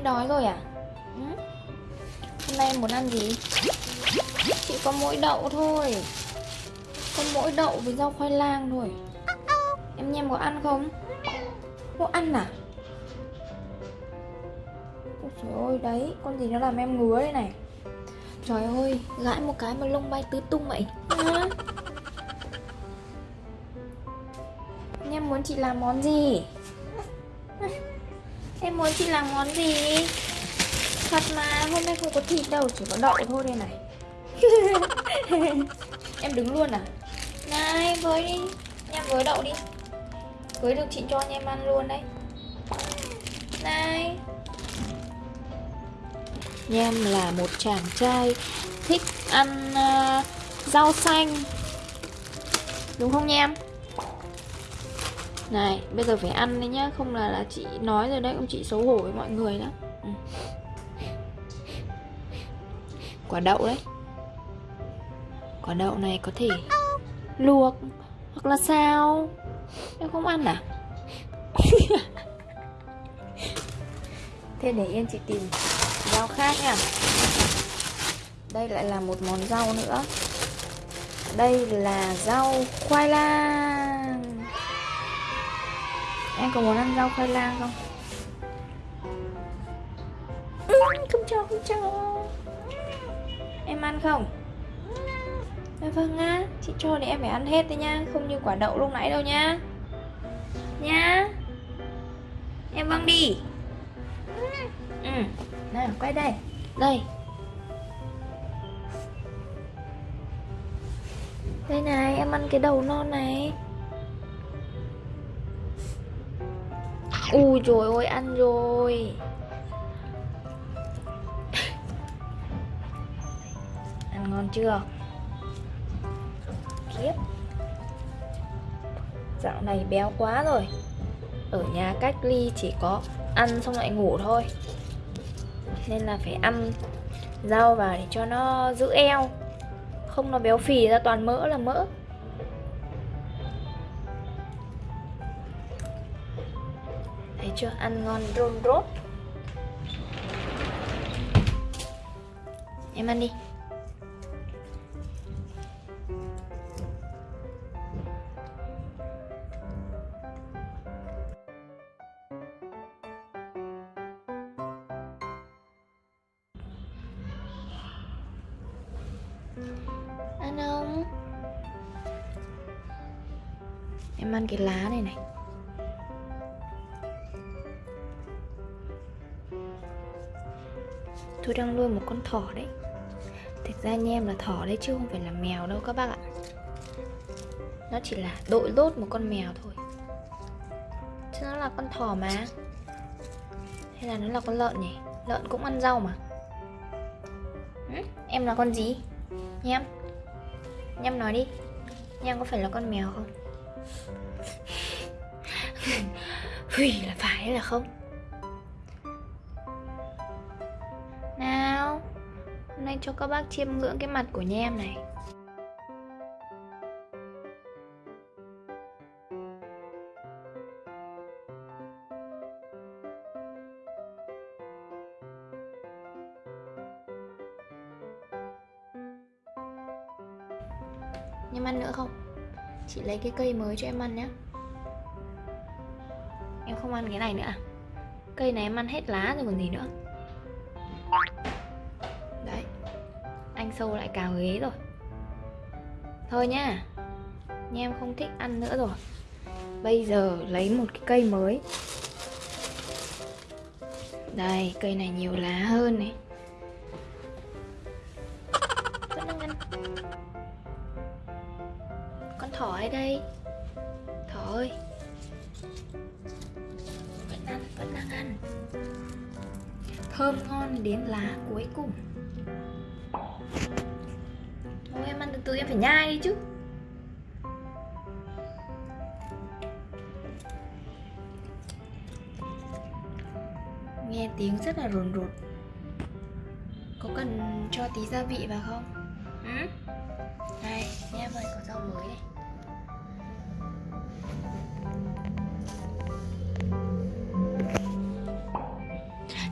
em đói rồi à? Ừ? hôm nay em muốn ăn gì? Chị có mỗi đậu thôi. Có mỗi đậu với rau khoai lang thôi. Em nhem có ăn không? Có ăn à? Ôi trời ơi, đấy, con gì nó làm em ngứa đây này? Trời ơi, gãi một cái mà lông bay tứ tung vậy. À. em muốn chị làm món gì? Em muốn chị làm món gì? Thật mà hôm nay không có thịt đâu chỉ có đậu thôi đây này. Em đứng luôn à? Này với đi. Em với đậu đi. Với được chị cho anh em ăn luôn đấy. Này. Nhem là một chàng trai thích ăn uh, rau xanh. Đúng không Nhem? Này, bây giờ phải ăn đấy nhá Không là là chị nói rồi đấy Ông chị xấu hổ với mọi người đó ừ. Quả đậu đấy. Quả đậu này có thể luộc Hoặc là sao Em không ăn à? Thế để yên chị tìm rau khác nha. Đây lại là một món rau nữa. Đây là rau khoai lang. Em có muốn ăn rau khoai lang không? Ừ, không cho, không cho. Em ăn không? À, vâng á, chị cho thì em phải ăn hết đấy nha Không như quả đậu lúc nãy đâu nha. Nha. Em vâng đi. Ừ, nào quay đây. Đây. Đây này, em ăn cái đầu non này Ui rồi ôi ăn rồi. Ăn ngon chưa? Kiếp. Dạo này béo quá rồi. Ở nhà cách ly chỉ có ăn xong lại ngủ thôi. Nên là phải ăn rau vào để cho nó giữ eo. Không nó béo phì ra toàn mỡ là mỡ. Thấy chưa? Ăn ngon rôn rốt Em ăn đi Ăn không? Em ăn cái lá này này Tôi đang nuôi một con thỏ đấy Thực ra nha em là thỏ đấy chứ không phải là mèo đâu các bác ạ Nó chỉ là đội lốt một con mèo thôi Chứ nó là con thỏ mà Hay là nó là con lợn nhỉ Lợn cũng ăn rau mà ừ? Em là con gì? Nhem Nhem nói đi Nhem có phải là con mèo không? Hủy là phải hay là không? Hôm nay cho các bác chiêm ngưỡng cái mặt của Nhem này Em ăn nữa không? Chị lấy cái cây mới cho em ăn nhé Em không ăn cái này nữa à? Cây này em ăn hết lá rồi còn gì nữa Anh sâu lại cào ghế rồi. Thôi nhá Nha em không thích ăn nữa rồi. Bây giờ lấy một cái cây mới. Đây, cây này nhiều lá hơn này. Vẫn đang ăn. Con thỏ ở đây. Thỏ ơi. Vẫn ăn, vẫn đang ăn. Thơm ngon đến lá cuối cùng từ em phải nhai đi chứ. Nghe tiếng rất là rồn rột Có cần cho tí gia vị vào không? Ừ? Đây, nha ơi, có rau mới này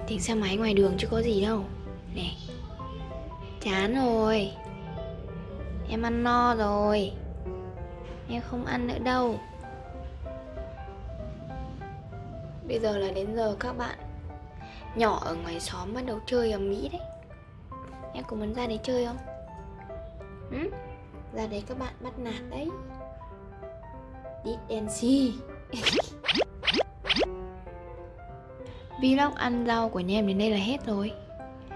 Tiếng xe máy ngoài đường chứ có gì đâu. Nè Chán rồi Em ăn no rồi. Em không ăn nữa đâu. Bây giờ là đến giờ các bạn Nhỏ ở ngoài xóm bắt đầu chơi ở Mỹ đấy. Em có muốn ra đấy chơi không? Ừ? Ra đấy các bạn bắt nạt đấy. Did and see. Vlog ăn rau của nhà em đến đây là hết rồi.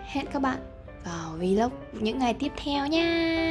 Hẹn các bạn vào vlog những ngày tiếp theo nha.